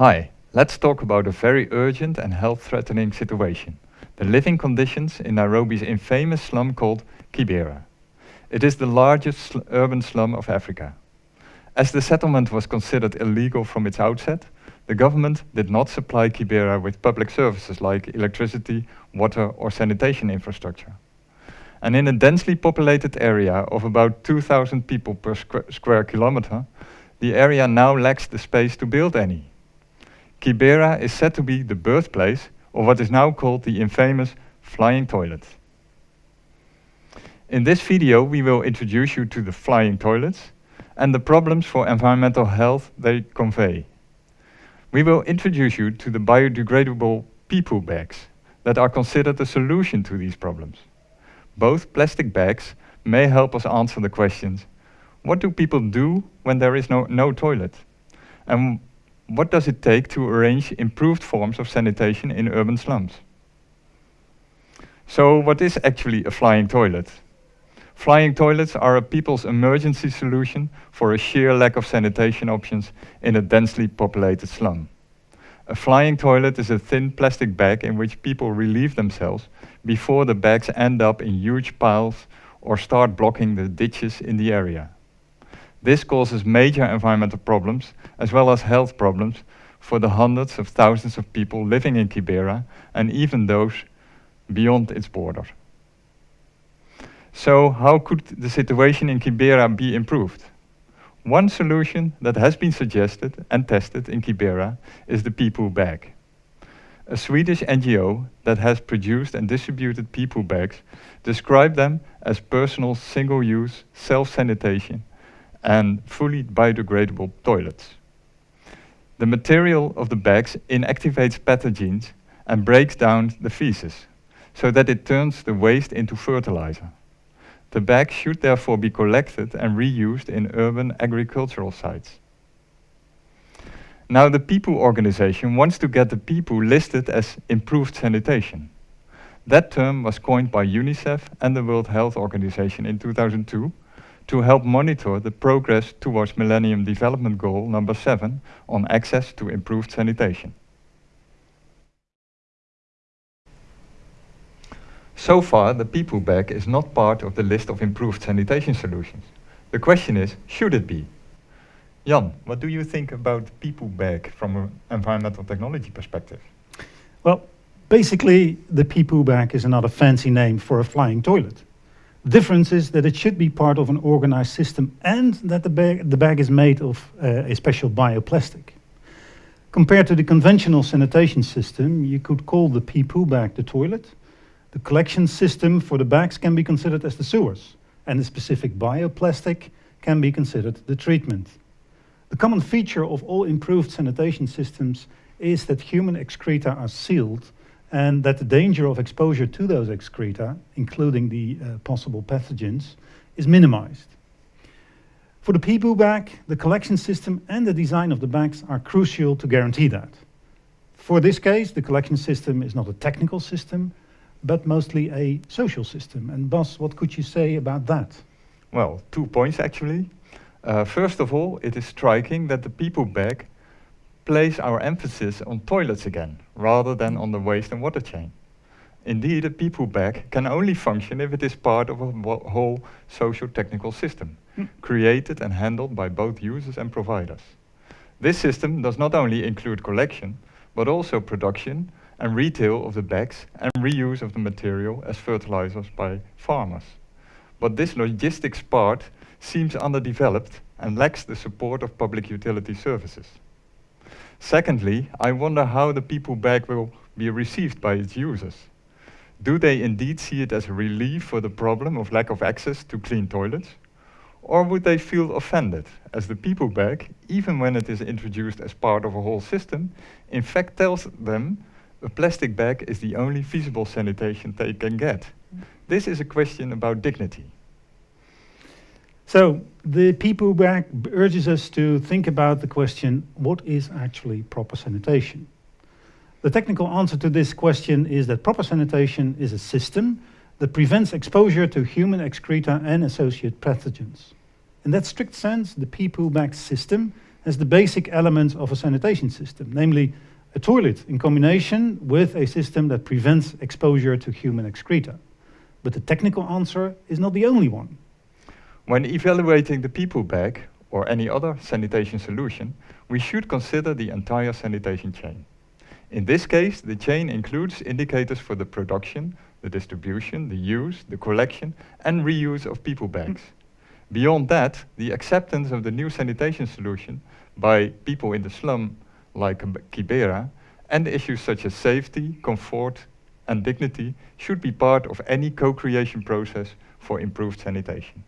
Hi, let's talk about a very urgent and health-threatening situation. The living conditions in Nairobi's infamous slum called Kibera. It is the largest sl urban slum of Africa. As the settlement was considered illegal from its outset, the government did not supply Kibera with public services like electricity, water or sanitation infrastructure. And in a densely populated area of about 2,000 people per squ square kilometer, the area now lacks the space to build any. Kibera is said to be the birthplace of what is now called the infamous flying toilet. In this video, we will introduce you to the flying toilets and the problems for environmental health they convey. We will introduce you to the biodegradable pee-poo bags that are considered a solution to these problems. Both plastic bags may help us answer the questions, what do people do when there is no, no toilet? And what does it take to arrange improved forms of sanitation in urban slums? So what is actually a flying toilet? Flying toilets are a people's emergency solution for a sheer lack of sanitation options in a densely populated slum. A flying toilet is a thin plastic bag in which people relieve themselves before the bags end up in huge piles or start blocking the ditches in the area. This causes major environmental problems as well as health problems for the hundreds of thousands of people living in Kibera and even those beyond its border. So how could the situation in Kibera be improved? One solution that has been suggested and tested in Kibera is the pee-poo bag. A Swedish NGO that has produced and distributed pee-poo bags described them as personal single-use self-sanitation and fully biodegradable toilets. The material of the bags inactivates pathogens and breaks down the feces, so that it turns the waste into fertilizer. The bag should therefore be collected and reused in urban agricultural sites. Now the pee-poo organization wants to get the pee-poo listed as improved sanitation. That term was coined by UNICEF and the World Health Organization in 2002 to help monitor the progress towards Millennium Development Goal number 7 on access to improved sanitation. So far, the pee-poo bag is not part of the list of improved sanitation solutions. The question is, should it be? Jan, what do you think about the pee-poo bag from an environmental technology perspective? Well, basically, the pee-poo bag is another fancy name for a flying toilet. The difference is that it should be part of an organized system and that the bag, the bag is made of uh, a special bioplastic. Compared to the conventional sanitation system, you could call the pee-poo bag the toilet the collection system for the bags can be considered as the sewers, and the specific bioplastic can be considered the treatment. The common feature of all improved sanitation systems is that human excreta are sealed and that the danger of exposure to those excreta, including the uh, possible pathogens, is minimized. For the pee-poo bag, the collection system and the design of the bags are crucial to guarantee that. For this case, the collection system is not a technical system, but mostly a social system. And Bas, what could you say about that? Well, two points actually. Uh, first of all, it is striking that the pee-poo bag place our emphasis on toilets again, rather than on the waste and water chain. Indeed, a pee-poo bag can only function if it is part of a whole socio-technical system, mm. created and handled by both users and providers. This system does not only include collection, but also production and retail of the bags and reuse of the material as fertilizers by farmers. But this logistics part seems underdeveloped and lacks the support of public utility services. Secondly, I wonder how the pee-poo bag will be received by its users. Do they indeed see it as a relief for the problem of lack of access to clean toilets? Or would they feel offended, as the pee-poo bag, even when it is introduced as part of a whole system, in fact tells them a plastic bag is the only feasible sanitation they can get. This is a question about dignity. So the pee-poo bag urges us to think about the question, what is actually proper sanitation? The technical answer to this question is that proper sanitation is a system that prevents exposure to human excreta and associated pathogens. In that strict sense, the pee-poo bag system has the basic elements of a sanitation system, namely a toilet in combination with a system that prevents exposure to human excreta. But the technical answer is not the only one. When evaluating the pee-poo bag or any other sanitation solution, we should consider the entire sanitation chain. In this case, the chain includes indicators for the production, the distribution, the use, the collection and reuse of pee-poo bags. Beyond that, the acceptance of the new sanitation solution by people in the slum like Kibera and issues such as safety, comfort and dignity should be part of any co-creation process for improved sanitation.